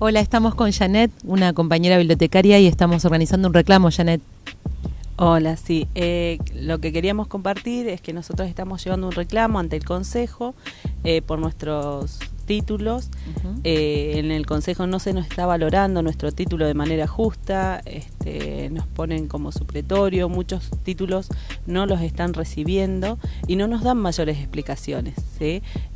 Hola, estamos con Janet, una compañera bibliotecaria, y estamos organizando un reclamo, Janet. Hola, sí. Eh, lo que queríamos compartir es que nosotros estamos llevando un reclamo ante el Consejo eh, por nuestros títulos. Eh, en el Consejo no se nos está valorando nuestro título de manera justa, este, nos ponen como supletorio, muchos títulos no los están recibiendo y no nos dan mayores explicaciones.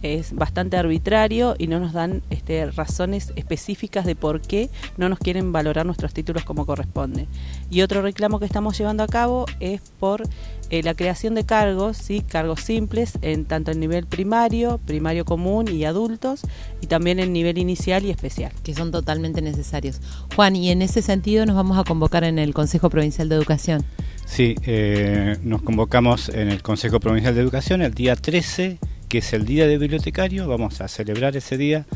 Es bastante arbitrario y no nos dan este, razones específicas de por qué no nos quieren valorar nuestros títulos como corresponde. Y otro reclamo que estamos llevando a cabo es por eh, la creación de cargos, ¿sí? cargos simples, en tanto en nivel primario, primario común y adultos, y también en nivel inicial y especial. Que son totalmente necesarios. Juan, y en ese sentido nos vamos a convocar en el Consejo Provincial de Educación. Sí, eh, nos convocamos en el Consejo Provincial de Educación el día 13, que es el Día de Bibliotecario. Vamos a celebrar ese día,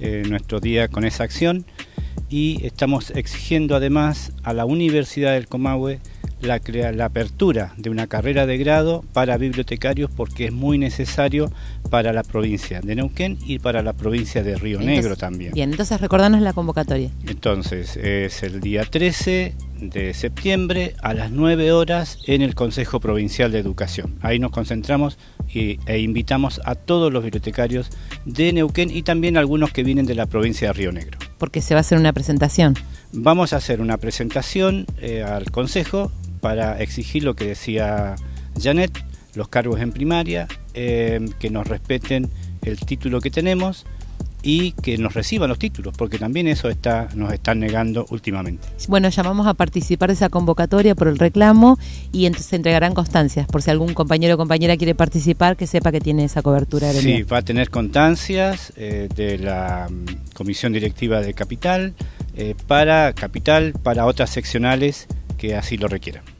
eh, nuestro día con esa acción. Y estamos exigiendo además a la Universidad del Comahue la, la apertura de una carrera de grado para bibliotecarios porque es muy necesario para la provincia de Neuquén y para la provincia de Río Negro también. Bien, entonces recordanos la convocatoria. Entonces, es el día 13 de septiembre a las 9 horas en el Consejo Provincial de Educación. Ahí nos concentramos y, e invitamos a todos los bibliotecarios de Neuquén y también algunos que vienen de la provincia de Río Negro. Porque se va a hacer una presentación. Vamos a hacer una presentación eh, al Consejo para exigir lo que decía Janet, los cargos en primaria, eh, que nos respeten el título que tenemos y que nos reciban los títulos, porque también eso está, nos están negando últimamente. Bueno, llamamos a participar de esa convocatoria por el reclamo y entonces se entregarán constancias, por si algún compañero o compañera quiere participar, que sepa que tiene esa cobertura. Sí, va a tener constancias eh, de la mm, Comisión Directiva de Capital, eh, para Capital, para otras seccionales que así lo requieran.